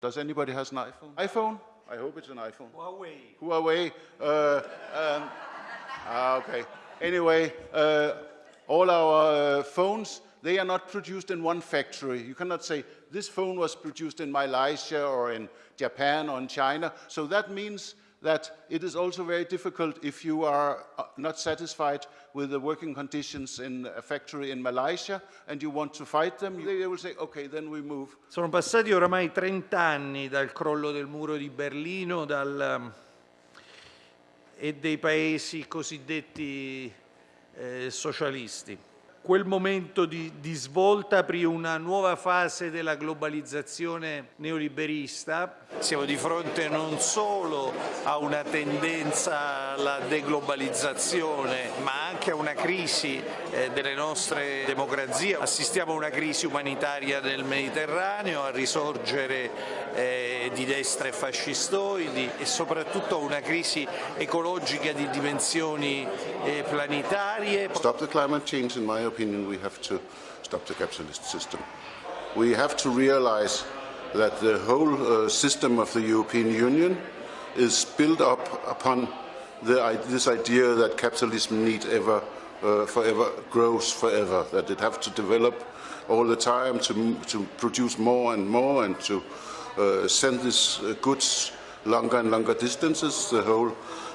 Does anybody has an iPhone? iPhone? I hope it's an iPhone. Huawei. Huawei. Uh, um, ah, okay. Anyway, uh, all our uh, phones, they are not produced in one factory. You cannot say, this phone was produced in Malaysia or in Japan or in China. So that means that it is also very difficult if you are uh, not satisfied with the working conditions in a factory in Malaysia and you want to fight them, they will say, okay, then we move. Sono passati oramai 30 anni dal crollo del muro di Berlino dal, um, e dei paesi cosiddetti eh, socialisti quel momento di, di, svolta aprì una nuova fase della globalizzazione neoliberista. Siamo di fronte non solo a una tendenza alla deglobalizzazione, ma anche a una crisi eh, delle nostre democrazie. Assistiamo a una crisi umanitaria nel Mediterraneo, a risorgere eh, di destre fascistoidi e soprattutto a una crisi ecologica di dimensioni eh, planetarie. Stop the climate change in my opinion, we have to stop the capitalist system. We have to realize that the whole uh, system of the European Union is built up upon the, this idea that capitalism need ever, uh, forever grows forever, that it have to develop all the time to, to produce more and more and to uh, send these uh, goods longer and longer distances. The whole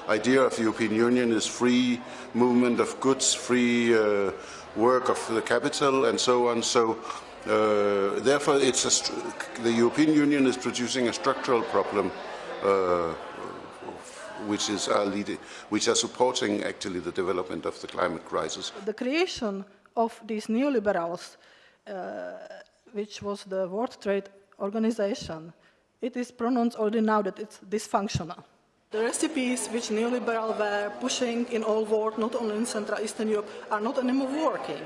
idea of the European Union is free movement of goods, free uh, work of the capital and so on. So uh, therefore the European Union is producing a structural problem uh, which is are leading, which are supporting actually the development of the climate crisis. The creation of these neoliberals, uh, which was the World Trade Organization, it is pronounced already now that it's dysfunctional. The recipes which neoliberal were pushing in all world, not only in Central Eastern Europe, are not anymore working.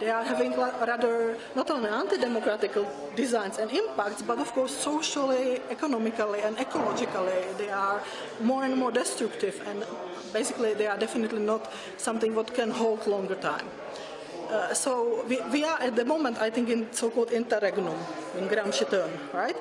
They are having rather not only anti-democratic designs and impacts, but of course socially, economically and ecologically they are more and more destructive and basically they are definitely not something what can hold longer time. Uh, so we, we, are at the moment, I think, in so-called interregnum, in Gramsci term, right?